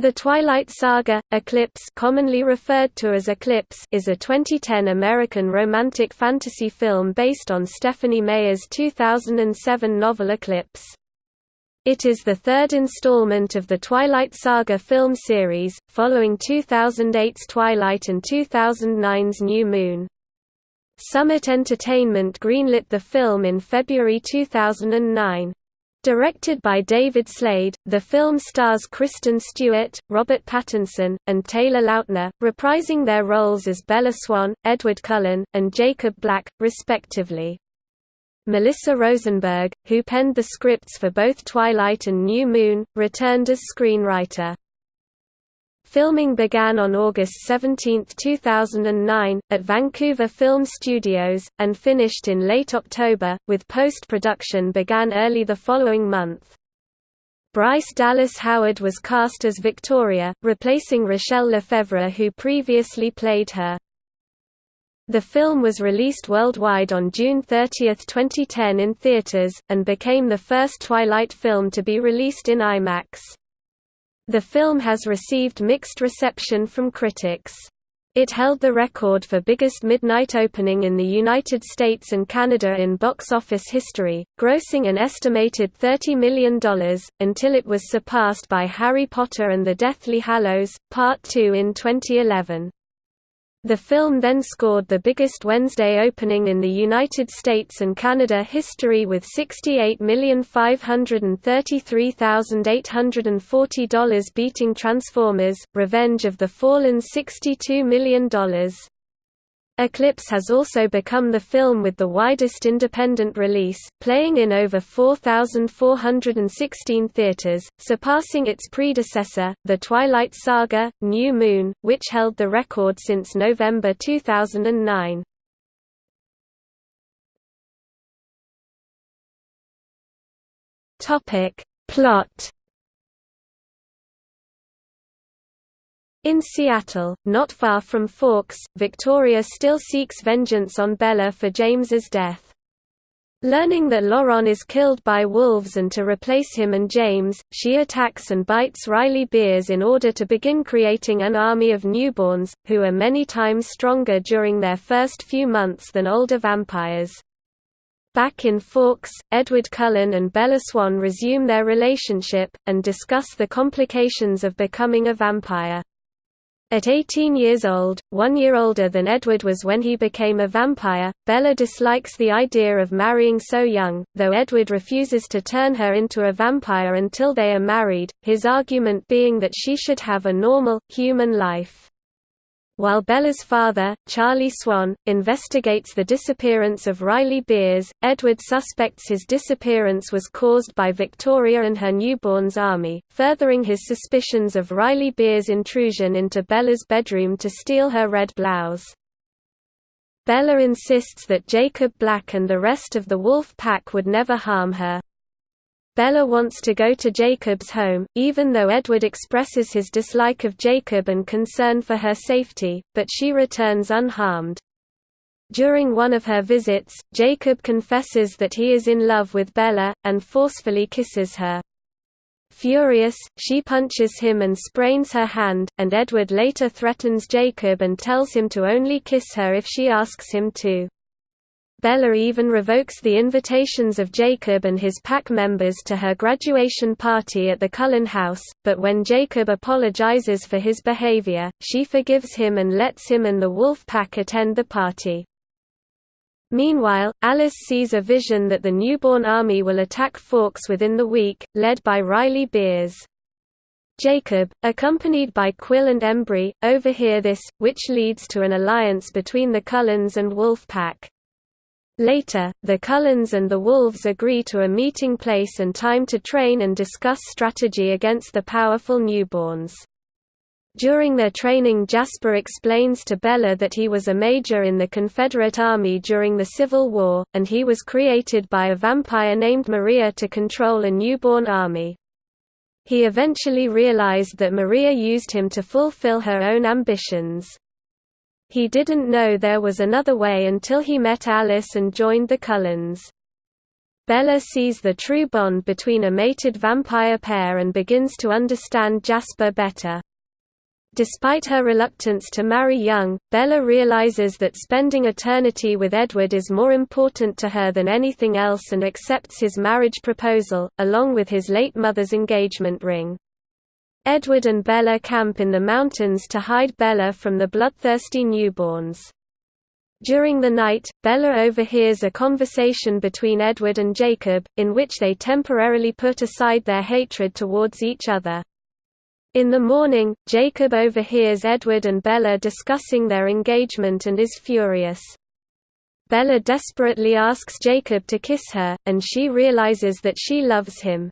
The Twilight Saga, Eclipse commonly referred to as Eclipse is a 2010 American romantic fantasy film based on Stephenie Meyer's 2007 novel Eclipse. It is the third installment of the Twilight Saga film series, following 2008's Twilight and 2009's New Moon. Summit Entertainment greenlit the film in February 2009. Directed by David Slade, the film stars Kristen Stewart, Robert Pattinson, and Taylor Lautner, reprising their roles as Bella Swan, Edward Cullen, and Jacob Black, respectively. Melissa Rosenberg, who penned the scripts for both Twilight and New Moon, returned as screenwriter. Filming began on August 17, 2009, at Vancouver Film Studios, and finished in late October, with post-production began early the following month. Bryce Dallas Howard was cast as Victoria, replacing Rachelle Lefevre who previously played her. The film was released worldwide on June 30, 2010 in theaters, and became the first Twilight film to be released in IMAX. The film has received mixed reception from critics. It held the record for biggest midnight opening in the United States and Canada in box office history, grossing an estimated $30 million, until it was surpassed by Harry Potter and the Deathly Hallows, Part 2 in 2011. The film then scored the biggest Wednesday opening in the United States and Canada history with $68,533,840 beating Transformers, Revenge of the Fallen's $62 million. Eclipse has also become the film with the widest independent release, playing in over 4,416 theaters, surpassing its predecessor, The Twilight Saga, New Moon, which held the record since November 2009. Plot In Seattle, not far from Forks, Victoria still seeks vengeance on Bella for James's death. Learning that Laurent is killed by wolves and to replace him and James, she attacks and bites Riley Biers in order to begin creating an army of newborns, who are many times stronger during their first few months than older vampires. Back in Forks, Edward Cullen and Bella Swan resume their relationship, and discuss the complications of becoming a vampire. At 18 years old, one year older than Edward was when he became a vampire, Bella dislikes the idea of marrying so young, though Edward refuses to turn her into a vampire until they are married, his argument being that she should have a normal, human life. While Bella's father, Charlie Swan, investigates the disappearance of Riley Biers, Edward suspects his disappearance was caused by Victoria and her newborn's army, furthering his suspicions of Riley Biers' intrusion into Bella's bedroom to steal her red blouse. Bella insists that Jacob Black and the rest of the wolf pack would never harm her. Bella wants to go to Jacob's home, even though Edward expresses his dislike of Jacob and concern for her safety, but she returns unharmed. During one of her visits, Jacob confesses that he is in love with Bella, and forcefully kisses her. Furious, she punches him and sprains her hand, and Edward later threatens Jacob and tells him to only kiss her if she asks him to. Bella even revokes the invitations of Jacob and his pack members to her graduation party at the Cullen house, but when Jacob apologizes for his behavior, she forgives him and lets him and the wolf pack attend the party. Meanwhile, Alice sees a vision that the newborn army will attack Forks within the week, led by Riley Biers. Jacob, accompanied by Quill and Embry, overhear this, which leads to an alliance between the Cullens and Wolf Pack. Later, the Cullens and the Wolves agree to a meeting place and time to train and discuss strategy against the powerful newborns. During their training Jasper explains to Bella that he was a major in the Confederate Army during the Civil War, and he was created by a vampire named Maria to control a newborn army. He eventually realized that Maria used him to fulfill her own ambitions. He didn't know there was another way until he met Alice and joined the Cullens. Bella sees the true bond between a mated vampire pair and begins to understand Jasper better. Despite her reluctance to marry young, Bella realizes that spending eternity with Edward is more important to her than anything else and accepts his marriage proposal, along with his late mother's engagement ring. Edward and Bella camp in the mountains to hide Bella from the bloodthirsty newborns. During the night, Bella overhears a conversation between Edward and Jacob, in which they temporarily put aside their hatred towards each other. In the morning, Jacob overhears Edward and Bella discussing their engagement and is furious. Bella desperately asks Jacob to kiss her, and she realizes that she loves him.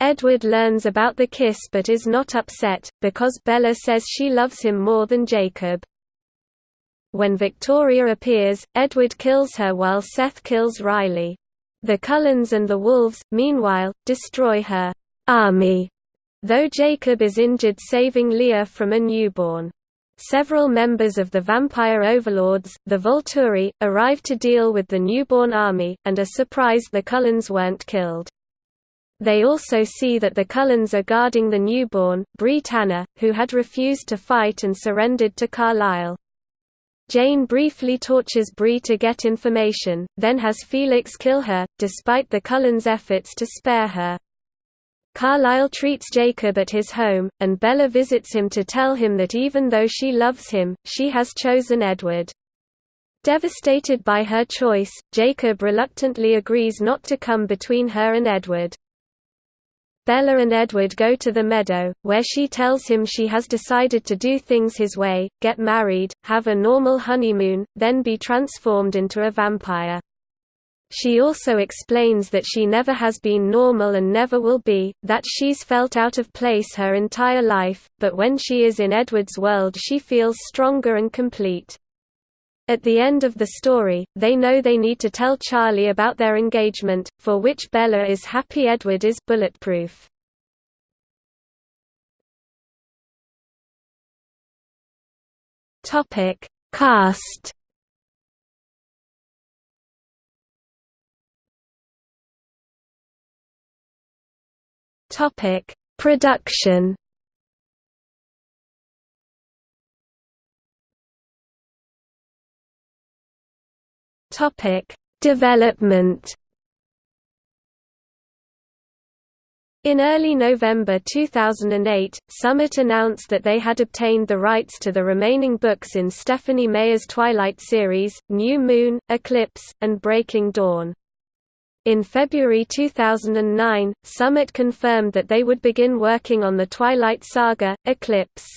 Edward learns about the kiss but is not upset, because Bella says she loves him more than Jacob. When Victoria appears, Edward kills her while Seth kills Riley. The Cullens and the Wolves, meanwhile, destroy her army Though Jacob is injured saving Leah from a newborn. Several members of the vampire overlords, the Volturi, arrive to deal with the newborn army, and are surprised the Cullens weren't killed. They also see that the Cullens are guarding the newborn, Bree Tanner, who had refused to fight and surrendered to Carlisle. Jane briefly tortures Bree to get information, then has Felix kill her, despite the Cullens' efforts to spare her. Carlisle treats Jacob at his home, and Bella visits him to tell him that even though she loves him, she has chosen Edward. Devastated by her choice, Jacob reluctantly agrees not to come between her and Edward. Bella and Edward go to the meadow, where she tells him she has decided to do things his way, get married, have a normal honeymoon, then be transformed into a vampire. She also explains that she never has been normal and never will be, that she's felt out of place her entire life, but when she is in Edward's world she feels stronger and complete. At the end of the story, they know they need to tell Charlie about their engagement, for which Bella is happy Edward is bulletproof. Topic: Cast Topic: Production. Topic: Development. In early November 2008, Summit announced that they had obtained the rights to the remaining books in Stephenie Meyer's Twilight series, New Moon, Eclipse, and Breaking Dawn. In February 2009, Summit confirmed that they would begin working on the Twilight Saga, Eclipse.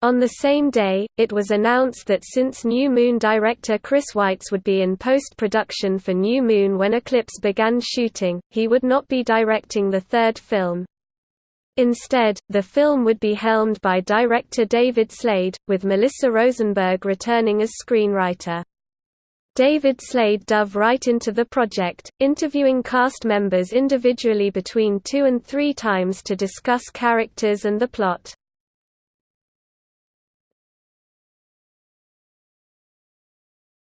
On the same day, it was announced that since New Moon director Chris Weitz would be in post-production for New Moon when Eclipse began shooting, he would not be directing the third film. Instead, the film would be helmed by director David Slade, with Melissa Rosenberg returning as screenwriter. David Slade dove right into the project, interviewing cast members individually between two and three times to discuss characters and the plot.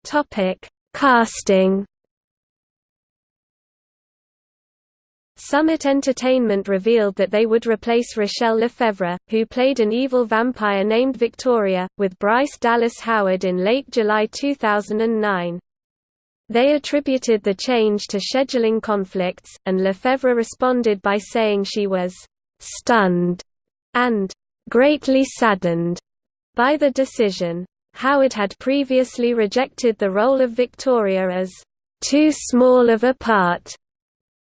Topic: Casting. Summit Entertainment revealed that they would replace Rachelle Lefevre, who played an evil vampire named Victoria, with Bryce Dallas Howard in late July 2009. They attributed the change to scheduling conflicts, and Lefevre responded by saying she was «stunned» and «greatly saddened» by the decision. Howard had previously rejected the role of Victoria as «too small of a part»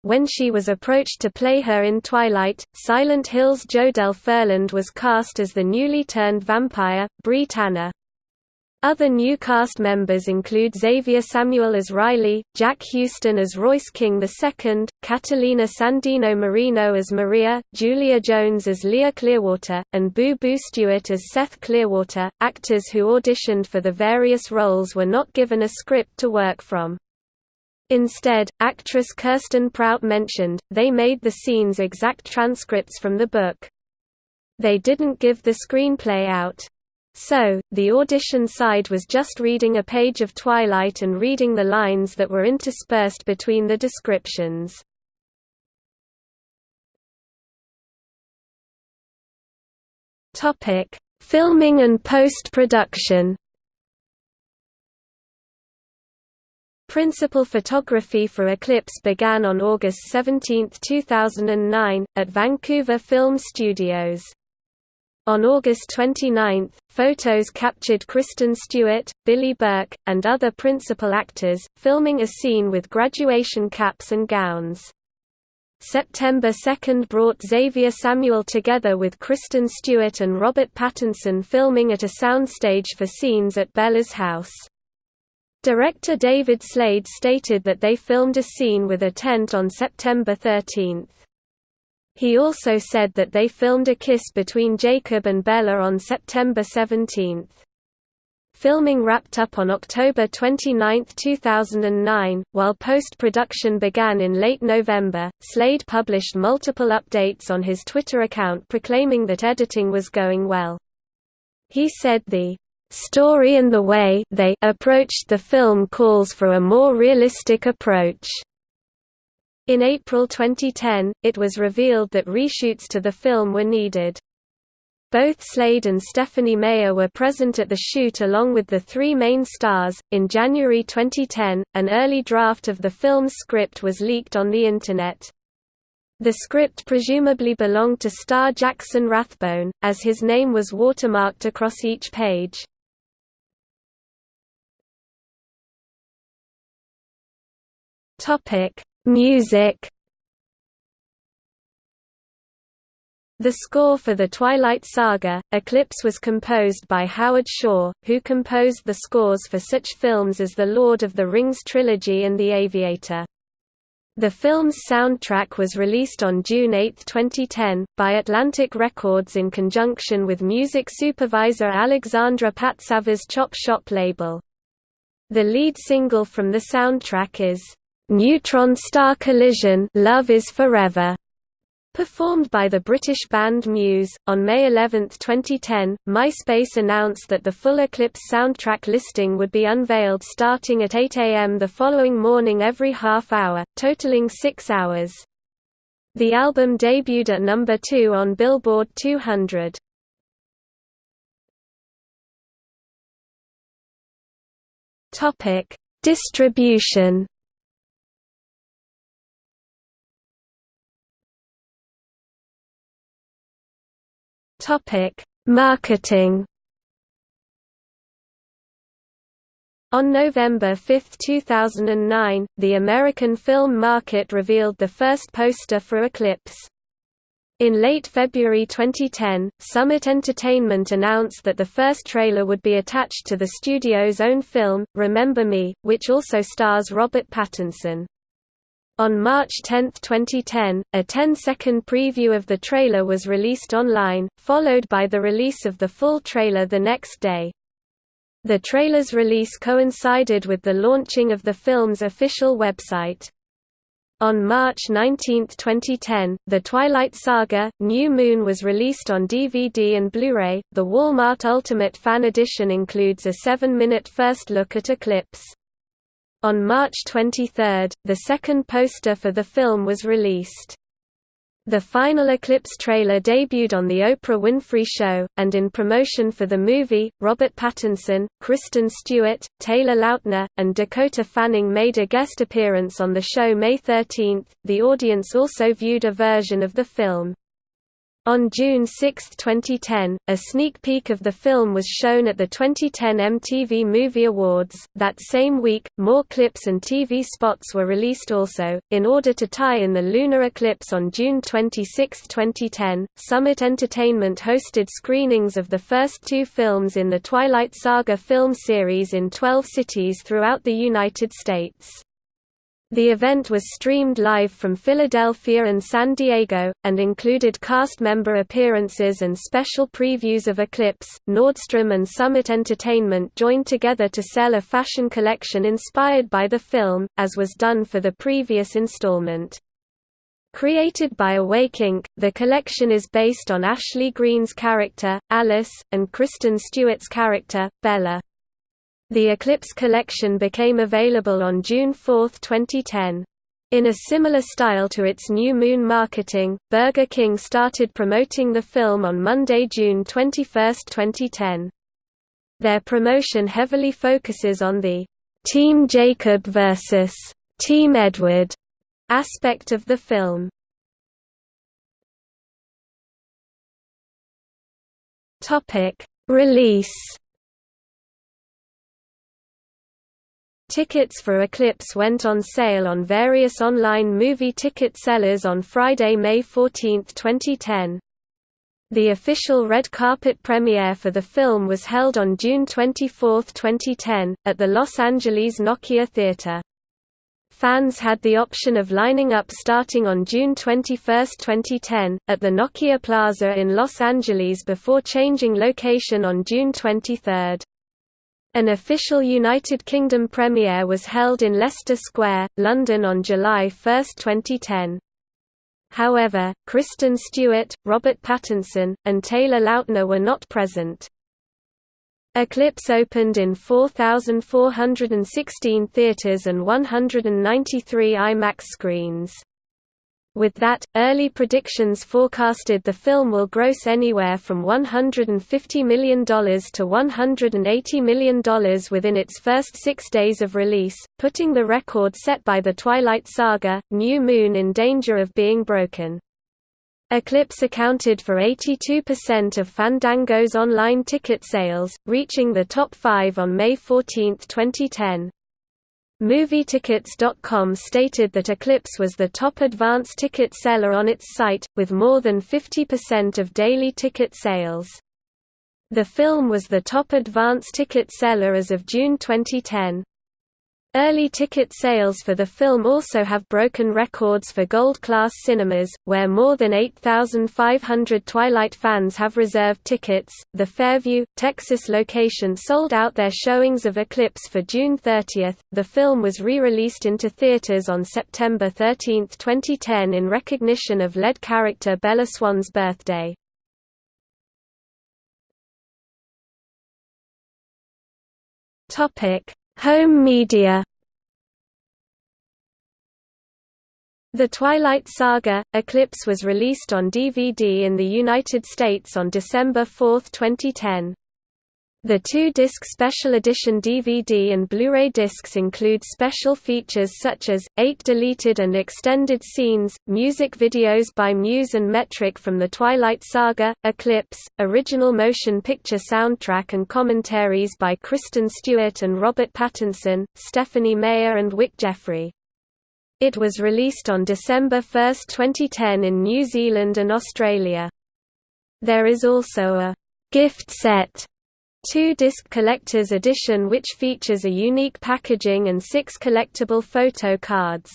When she was approached to play her in Twilight, Silent Hill's Jodelle Ferland was cast as the newly turned vampire, Bree Tanner. Other new cast members include Xavier Samuel as Riley, Jack Huston as Royce King II, Catalina Sandino Moreno as Maria, Julia Jones as Leah Clearwater, and Boo Boo Stewart as Seth Clearwater. Actors who auditioned for the various roles were not given a script to work from. Instead, actress Kirsten Prout mentioned, they made the scenes exact transcripts from the book. They didn't give the screenplay out. So, the audition side was just reading a page of Twilight and reading the lines that were interspersed between the descriptions. Topic: Filming and post-production. Principal photography for Eclipse began on August 17, 2009, at Vancouver Film Studios. On August 29, photos captured Kristen Stewart, Billy Burke, and other principal actors, filming a scene with graduation caps and gowns. September 2 brought Xavier Samuel together with Kristen Stewart and Robert Pattinson filming at a soundstage for scenes at Bella's house. Director David Slade stated that they filmed a scene with a tent on September 13. He also said that they filmed a kiss between Jacob and Bella on September 17. Filming wrapped up on October 29, 2009, while post-production began in late November. Slade published multiple updates on his Twitter account proclaiming that editing was going well. He said the story and the way they approached the film calls for a more realistic approach. In April 2010, it was revealed that reshoots to the film were needed. Both Slade and Stephenie Meyer were present at the shoot along with the three main stars. In January 2010, an early draft of the film's script was leaked on the Internet. The script presumably belonged to star Jackson Rathbone, as his name was watermarked across each page. Topic: Music The score for the Twilight Saga, Eclipse was composed by Howard Shore, who composed the scores for such films as The Lord of the Rings trilogy and The Aviator. The film's soundtrack was released on June 8, 2010, by Atlantic Records in conjunction with music supervisor Alexandra Patsavas' Chop Shop label. The lead single from the soundtrack is Neutron Star Collision Love is Forever Performed by the British band Muse, on May 11, 2010, MySpace announced that the full Eclipse soundtrack listing would be unveiled starting at 8 am the following morning every half hour, totaling six hours. The album debuted at number 2 on Billboard 200. Distribution Topic: Marketing. On November 5, 2009, the American film market revealed the first poster for Eclipse. In late February 2010, Summit Entertainment announced that the first trailer would be attached to the studio's own film, Remember Me, which also stars Robert Pattinson. On March 10, 2010, a 10-second preview of the trailer was released online, followed by the release of the full trailer the next day. The trailer's release coincided with the launching of the film's official website. On March 19, 2010, The Twilight Saga: New Moon was released on DVD and Blu-ray. The Walmart Ultimate Fan Edition includes a 7-minute first look at Eclipse. On March 23, the second poster for the film was released. The final Eclipse trailer debuted on The Oprah Winfrey Show, and in promotion for the movie, Robert Pattinson, Kristen Stewart, Taylor Lautner, and Dakota Fanning made a guest appearance on the show May 13. The audience also viewed a version of the film. On June 6, 2010, a sneak peek of the film was shown at the 2010 MTV Movie Awards. That same week, more clips and TV spots were released also. In order to tie in the lunar eclipse on June 26, 2010, Summit Entertainment hosted screenings of the first two films in the Twilight Saga film series in 12 cities throughout the United States. The event was streamed live from Philadelphia and San Diego, and included cast member appearances and special previews of Eclipse. Nordstrom and Summit Entertainment joined together to sell a fashion collection inspired by the film, as was done for the previous installment. Created by Awake Inc., the collection is based on Ashley Greene's character, Alice, and Kristen Stewart's character, Bella. The Eclipse collection became available on June 4, 2010. In a similar style to its New Moon marketing, Burger King started promoting the film on Monday, June 21, 2010. Their promotion heavily focuses on the Team Jacob vs. Team Edward aspect of the film. Topic: Release. Tickets for Eclipse went on sale on various online movie ticket sellers on Friday, May 14, 2010. The official red carpet premiere for the film was held on June 24, 2010, at the Los Angeles Nokia Theater. Fans had the option of lining up starting on June 21, 2010, at the Nokia Plaza in Los Angeles before changing location on June 23. An official United Kingdom premiere was held in Leicester Square, London on July 1, 2010. However, Kristen Stewart, Robert Pattinson, and Taylor Lautner were not present. Eclipse opened in 4,416 theaters and 193 IMAX screens. With that, early predictions forecasted the film will gross anywhere from $150 million to $180 million within its first six days of release, putting the record set by The Twilight Saga, New Moon in danger of being broken. Eclipse accounted for 82% of Fandango's online ticket sales, reaching the top five on May 14, 2010. MovieTickets.com stated that Eclipse was the top advance ticket seller on its site, with more than 50% of daily ticket sales. The film was the top advance ticket seller as of June 2010. Early ticket sales for the film also have broken records for Gold Class cinemas, where more than 8,500 Twilight fans have reserved tickets. The Fairview, Texas location sold out their showings of Eclipse for June 30. The film was re released into theaters on September 13, 2010, in recognition of lead character Bella Swan's birthday. Topic Home media The Twilight Saga, Eclipse was released on DVD in the United States on December 4, 2010. The two-disc special edition DVD and Blu-ray discs include special features such as, eight deleted and extended scenes, music videos by Muse and Metric from the Twilight Saga, Eclipse, original motion picture soundtrack and commentaries by Kristen Stewart and Robert Pattinson, Stephenie Meyer and Wyck Godfrey. It was released on December 1, 2010 in New Zealand and Australia. There is also a gift set two-disc collector's edition which features a unique packaging and six collectible photo cards.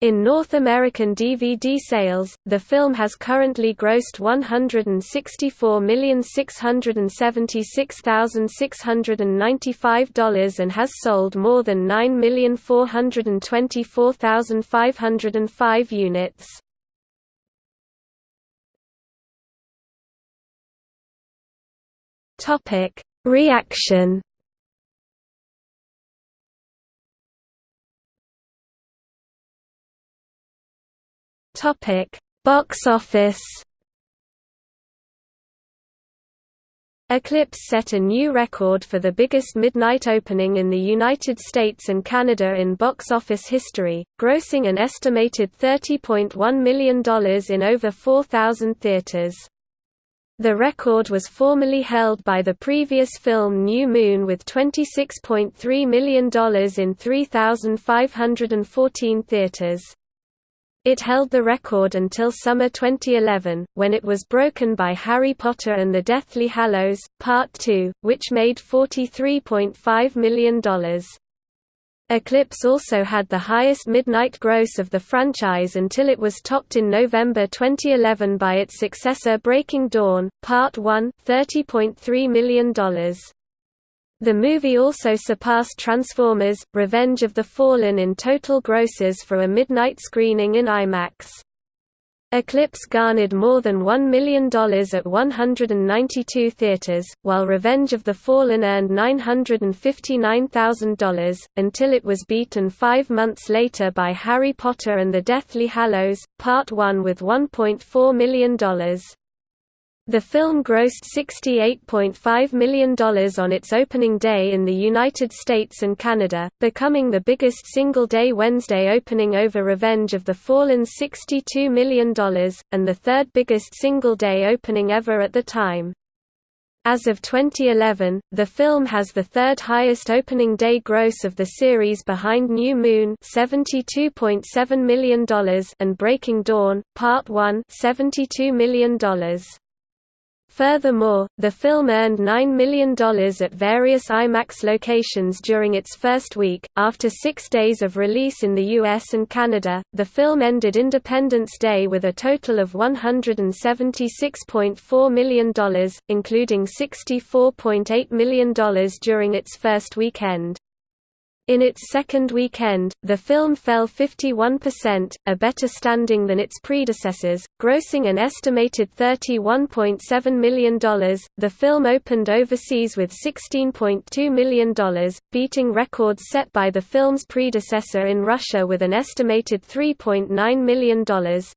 In North American DVD sales, the film has currently grossed $164,676,695 and has sold more than 9,424,505 units. Topic: Reaction. Topic: Box office. Eclipse set a new record for the biggest midnight opening in the United States and Canada in box office history, grossing an estimated $30.1 million in over 4,000 theaters. The record was formerly held by the previous film New Moon with $26.3 million in 3,514 theaters. It held the record until summer 2011, when it was broken by Harry Potter and the Deathly Hallows, Part 2, which made $43.5 million. Eclipse also had the highest midnight gross of the franchise until it was topped in November 2011 by its successor Breaking Dawn, Part 1 $30.3 million. The movie also surpassed Transformers – Revenge of the Fallen in total grosses for a midnight screening in IMAX. Eclipse garnered more than $1 million at 192 theaters, while Revenge of the Fallen earned $959,000, until it was beaten five months later by Harry Potter and the Deathly Hallows, Part 1 with $1.4 million. The film grossed $68.5 million on its opening day in the United States and Canada, becoming the biggest single-day Wednesday opening over Revenge of the Fallen's $62 million, and the third biggest single-day opening ever at the time. As of 2011, the film has the third highest opening day gross of the series behind New Moon $72.7 million and Breaking Dawn, Part 1 $72 million. Furthermore, the film earned $9 million at various IMAX locations during its first week. After six days of release in the US and Canada, the film ended Independence Day with a total of $176.4 million, including $64.8 million during its first weekend. In its second weekend, the film fell 51%, a better standing than its predecessors, grossing an estimated $31.7 million. The film opened overseas with $16.2 million, beating records set by the film's predecessor in Russia with an estimated $3.9 million,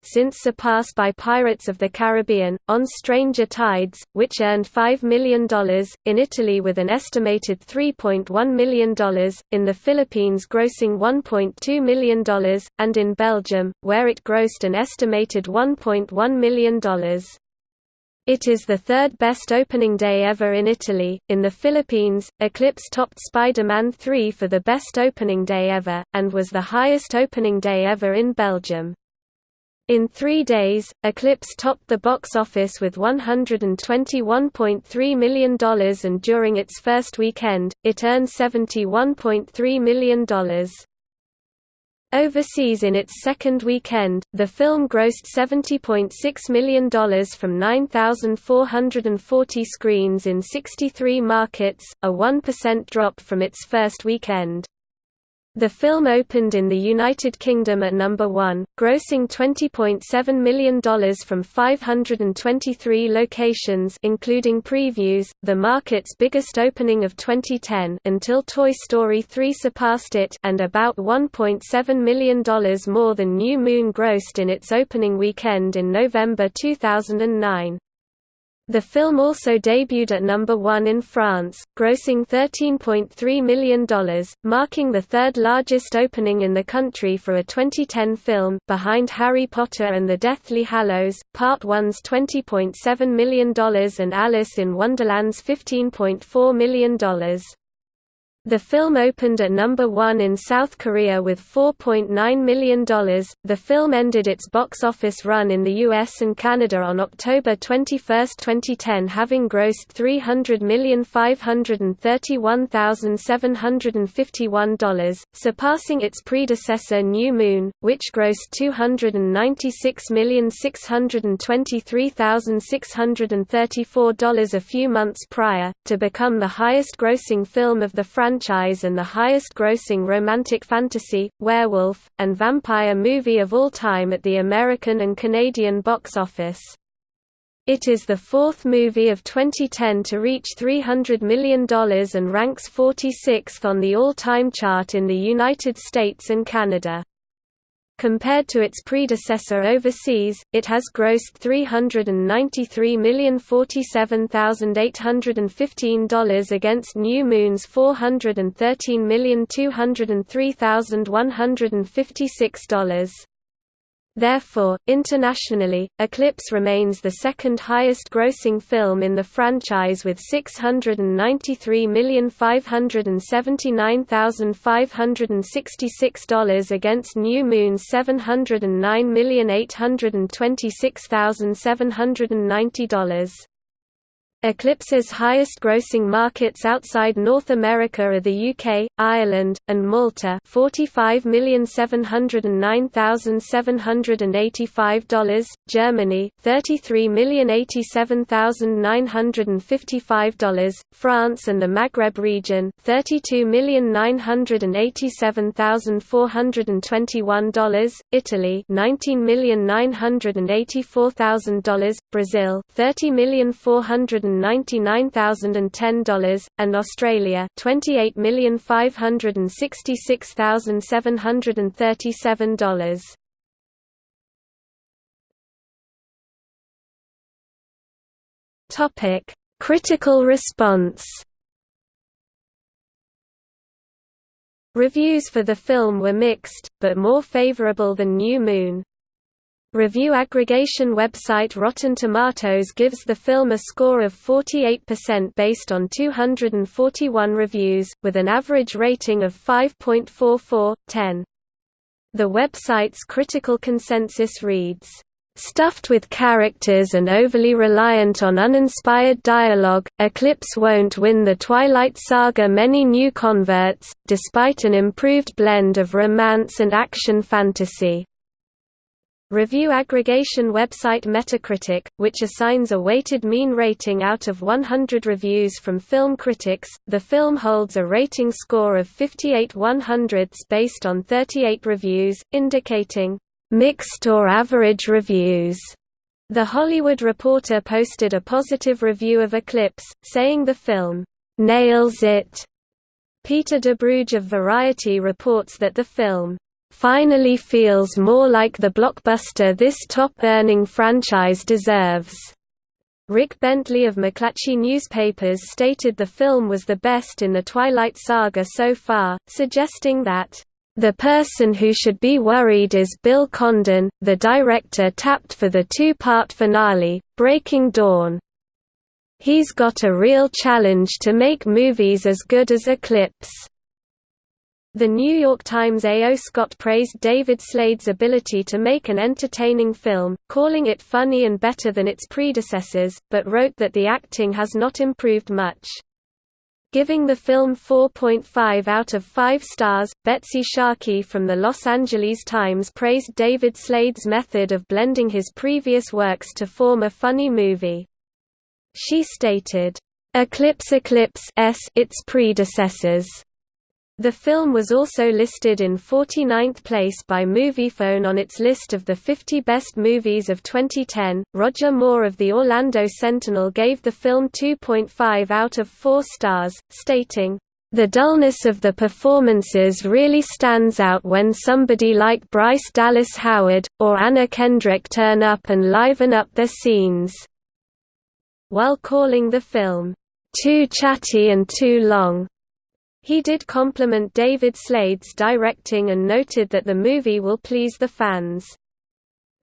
since surpassed by Pirates of the Caribbean, On Stranger Tides, which earned $5 million, in Italy with an estimated $3.1 million, in the Philippines grossing $1.2 million, and in Belgium, where it grossed an estimated $1.1 million. It is the third best opening day ever in Italy. In the Philippines, Eclipse topped Spider Man 3 for the best opening day ever, and was the highest opening day ever in Belgium. In three days, Eclipse topped the box office with $121.3 million and during its first weekend, it earned $71.3 million. Overseas in its second weekend, the film grossed $70.6 million from 9,440 screens in 63 markets, a 1% drop from its first weekend. The film opened in the United Kingdom at number 1, grossing $20.7 million from 523 locations including previews, the market's biggest opening of 2010 until Toy Story 3 surpassed it and about $1.7 million more than New Moon grossed in its opening weekend in November 2009. The film also debuted at number 1 in France, grossing $13.3 million, marking the third largest opening in the country for a 2010 film, behind Harry Potter and the Deathly Hallows, Part 1's $20.7 million and Alice in Wonderland's $15.4 million. The film opened at number 1 in South Korea with $4.9 million. The film ended its box office run in the US and Canada on October 21, 2010, having grossed $300,531,751, surpassing its predecessor New Moon, which grossed $296,623,634 a few months prior, to become the highest grossing film of the franchise franchise and the highest-grossing romantic fantasy, werewolf, and vampire movie of all time at the American and Canadian box office. It is the fourth movie of 2010 to reach $300 million and ranks 46th on the all-time chart in the United States and Canada. Compared to its predecessor overseas, it has grossed $393,047,815 against New Moon's $413,203,156. Therefore, internationally, Eclipse remains the second highest grossing film in the franchise with $693,579,566 against New Moon's $709,826,790. Eclipse's highest-grossing markets outside North America are the UK, Ireland, and Malta $45,079,785, Germany, $33,087,955, France and the Maghreb region, $32,987,421, Italy $19,984,000, Brazil, $30,400 $199,010, and Australia $28,566,737. Topic: Critical response. Reviews for the film were mixed, but more favorable than New Moon. Review aggregation website Rotten Tomatoes gives the film a score of 48% based on 241 reviews, with an average rating of 5.44, 10. The website's critical consensus reads, Stuffed with characters and overly reliant on uninspired dialogue, Eclipse won't win the Twilight Saga many new converts, despite an improved blend of romance and action fantasy. Review aggregation website Metacritic, which assigns a weighted mean rating out of 100 reviews from film critics, the film holds a rating score of 58 100ths based on 38 reviews, indicating mixed or average reviews. The Hollywood Reporter posted a positive review of Eclipse, saying the film nails it. Peter Debruge of Variety reports that the film finally feels more like the blockbuster this top-earning franchise deserves. Rick Bentley of McClatchy Newspapers stated the film was the best in the Twilight Saga so far, suggesting that, "...the person who should be worried is Bill Condon, the director tapped for the two-part finale, Breaking Dawn. He's got a real challenge to make movies as good as Eclipse." The New York Times A. O. Scott praised David Slade's ability to make an entertaining film, calling it funny and better than its predecessors, but wrote that the acting has not improved much. Giving the film 4.5 out of 5 stars, Betsy Sharkey from the Los Angeles Times praised David Slade's method of blending his previous works to form a funny movie. She stated, "...Eclipse Eclipse its predecessors." The film was also listed in 49th place by Moviefone on its list of the 50 best movies of 2010. Roger Moore of the Orlando Sentinel gave the film 2.5 out of 4 stars, stating, the dullness of the performances really stands out when somebody like Bryce Dallas Howard, or Anna Kendrick turn up and liven up their scenes. While calling the film, too chatty and too long, he did compliment David Slade's directing and noted that the movie will please the fans.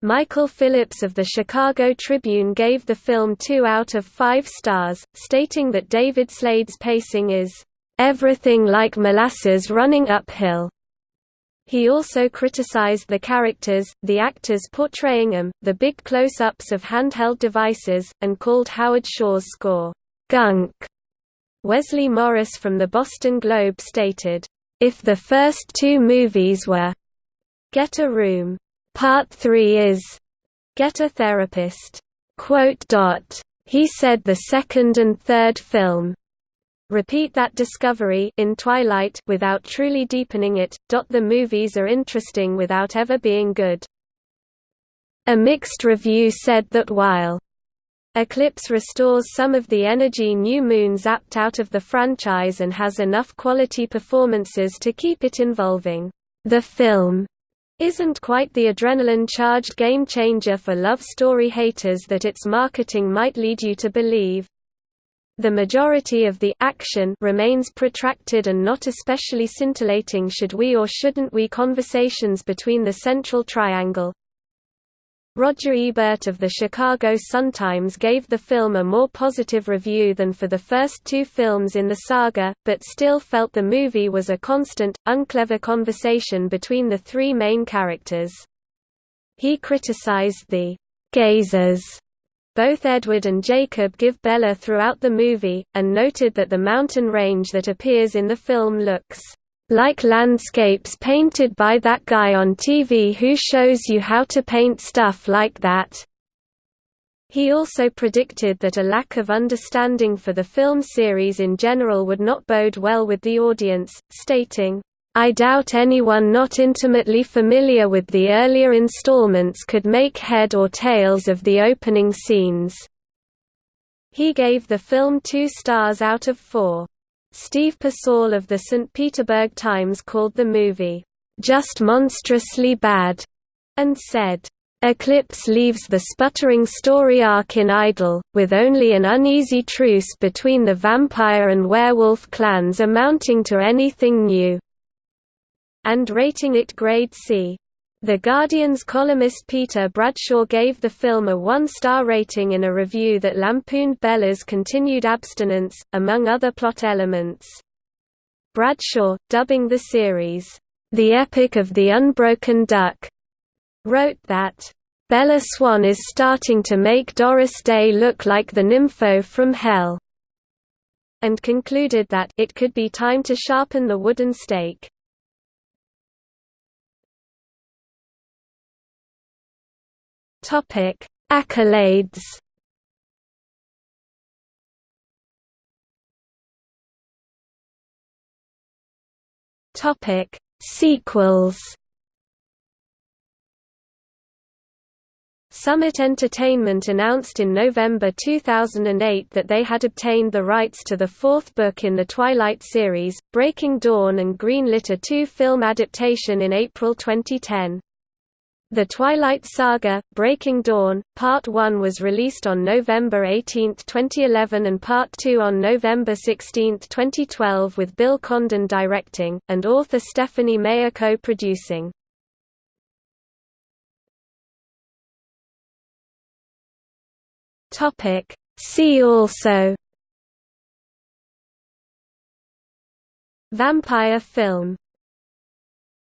Michael Phillips of the Chicago Tribune gave the film 2 out of 5 stars, stating that David Slade's pacing is, "...everything like molasses running uphill." He also criticized the characters, the actors portraying them, the big close-ups of handheld devices, and called Howard Shore's score, "...gunk." Wesley Morris from the Boston Globe stated, "...if the first two movies were Get a Room, Part 3 is Get a Therapist." He said the second and third film repeat that discovery in Twilight without truly deepening it. The movies are interesting without ever being good. A mixed review said that while Eclipse restores some of the energy New Moon zapped out of the franchise and has enough quality performances to keep it involving. The film isn't quite the adrenaline-charged game-changer for love story haters that its marketing might lead you to believe. The majority of the action remains protracted and not especially scintillating should we or shouldn't we conversations between the central triangle, Roger Ebert of the Chicago Sun-Times gave the film a more positive review than for the first two films in the saga, but still felt the movie was a constant, unclever conversation between the three main characters. He criticized the «gazers» Both Edward and Jacob give Bella throughout the movie, and noted that the mountain range that appears in the film looks like landscapes painted by that guy on TV who shows you how to paint stuff like that. He also predicted that a lack of understanding for the film series in general would not bode well with the audience, stating, I doubt anyone not intimately familiar with the earlier installments could make head or tails of the opening scenes. He gave the film two stars out of four. Steve Persall of the St. Petersburg Times called the movie, "...just monstrously bad," and said, Eclipse leaves the sputtering story arc in idle, with only an uneasy truce between the vampire and werewolf clans amounting to anything new." and rating it grade C. The Guardian's columnist Peter Bradshaw gave the film a one-star rating in a review that lampooned Bella's continued abstinence, among other plot elements. Bradshaw, dubbing the series, "...the epic of the unbroken duck," wrote that, "...Bella Swan is starting to make Doris Day look like the nympho from hell," and concluded that it could be time to sharpen the wooden stake. Topic: Accolades. Topic: Sequels. Summit Entertainment announced in November 2008 that they had obtained the rights to the fourth book in the Twilight series, Breaking Dawn and greenlit a two-film adaptation in April 2010. The Twilight Saga, Breaking Dawn, Part 1 was released on November 18, 2011 and Part 2 on November 16, 2012 with Bill Condon directing, and author Stephenie Meyer co-producing. See also Vampire film